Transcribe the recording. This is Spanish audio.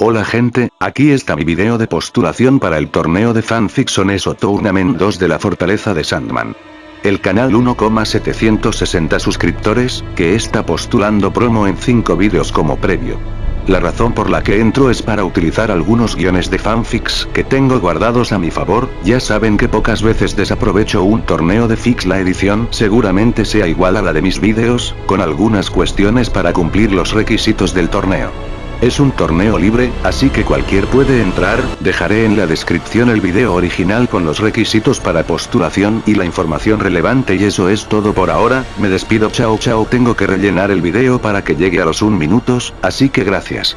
Hola gente, aquí está mi video de postulación para el torneo de fanfiction ESO Tournament 2 de la Fortaleza de Sandman. El canal 1,760 suscriptores, que está postulando promo en 5 vídeos como previo. La razón por la que entro es para utilizar algunos guiones de fanfics que tengo guardados a mi favor, ya saben que pocas veces desaprovecho un torneo de fix la edición seguramente sea igual a la de mis vídeos, con algunas cuestiones para cumplir los requisitos del torneo. Es un torneo libre, así que cualquier puede entrar, dejaré en la descripción el video original con los requisitos para postulación y la información relevante y eso es todo por ahora, me despido chao chao. Tengo que rellenar el video para que llegue a los un minutos, así que gracias.